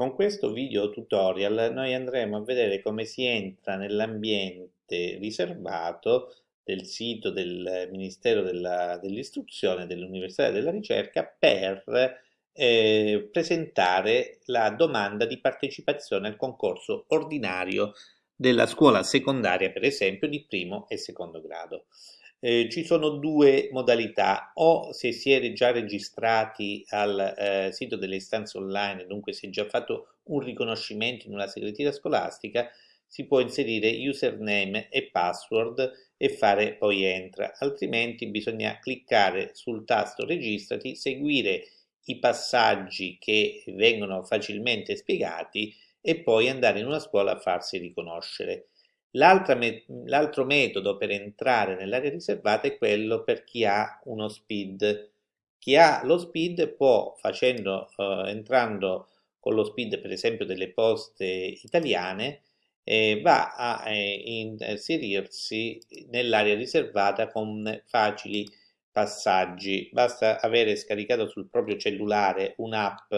Con questo video tutorial noi andremo a vedere come si entra nell'ambiente riservato del sito del Ministero dell'Istruzione, dell'Università e della Ricerca per eh, presentare la domanda di partecipazione al concorso ordinario della scuola secondaria, per esempio, di primo e secondo grado. Eh, ci sono due modalità, o se si è già registrati al eh, sito delle istanze online, dunque si è già fatto un riconoscimento in una segreteria scolastica, si può inserire username e password e fare poi entra, altrimenti bisogna cliccare sul tasto registrati, seguire i passaggi che vengono facilmente spiegati e poi andare in una scuola a farsi riconoscere. L'altro metodo per entrare nell'area riservata è quello per chi ha uno SPID. Chi ha lo SPID può, facendo, eh, entrando con lo SPID per esempio delle poste italiane, eh, va a eh, inserirsi nell'area riservata con facili passaggi. Basta avere scaricato sul proprio cellulare un'app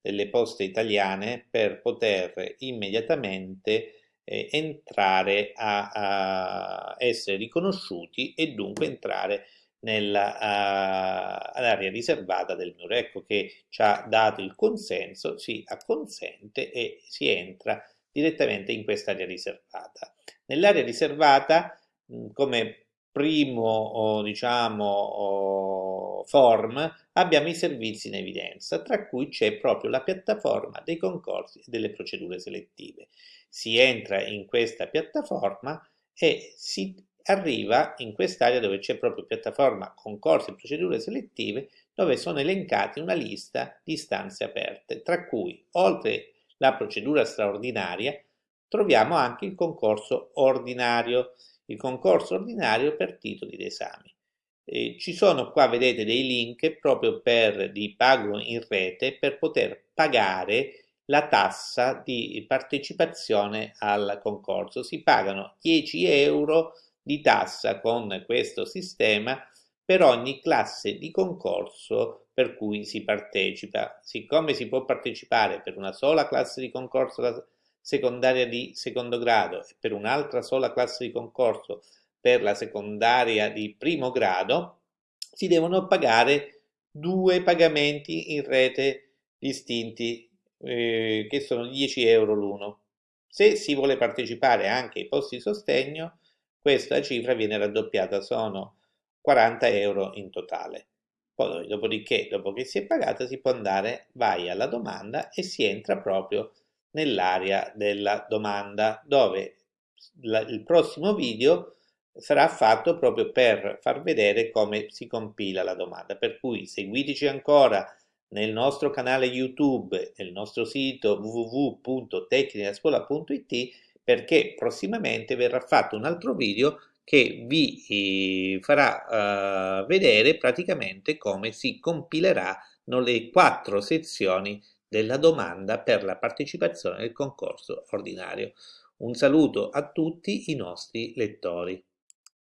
delle poste italiane per poter immediatamente eh, entrare a, a, essere riconosciuti e dunque entrare nell'area riservata del muro. Ecco che ci ha dato il consenso, si acconsente e si entra direttamente in quest'area riservata. Nell'area riservata, come primo diciamo, form abbiamo i servizi in evidenza, tra cui c'è proprio la piattaforma dei concorsi e delle procedure selettive. Si entra in questa piattaforma e si arriva in quest'area dove c'è proprio piattaforma concorsi e procedure selettive dove sono elencati una lista di istanze aperte, tra cui oltre la procedura straordinaria troviamo anche il concorso ordinario, il concorso ordinario per titoli d'esame. Eh, ci sono qua, vedete, dei link proprio per di pago in rete per poter pagare la tassa di partecipazione al concorso. Si pagano 10 euro di tassa con questo sistema per ogni classe di concorso per cui si partecipa. Siccome si può partecipare per una sola classe di concorso secondaria di secondo grado e per un'altra sola classe di concorso per la secondaria di primo grado, si devono pagare due pagamenti in rete distinti eh, che sono 10 euro l'uno. Se si vuole partecipare anche ai posti di sostegno, questa cifra viene raddoppiata, sono 40 euro in totale. Poi, dopodiché, dopo che si è pagata, si può andare, vai alla domanda e si entra proprio nell'area della domanda, dove la, il prossimo video sarà fatto proprio per far vedere come si compila la domanda. Per cui seguiteci ancora nel nostro canale YouTube, nel nostro sito www.tecnicascuola.it perché prossimamente verrà fatto un altro video che vi eh, farà uh, vedere praticamente come si compileranno le quattro sezioni della domanda per la partecipazione al concorso ordinario. Un saluto a tutti i nostri lettori.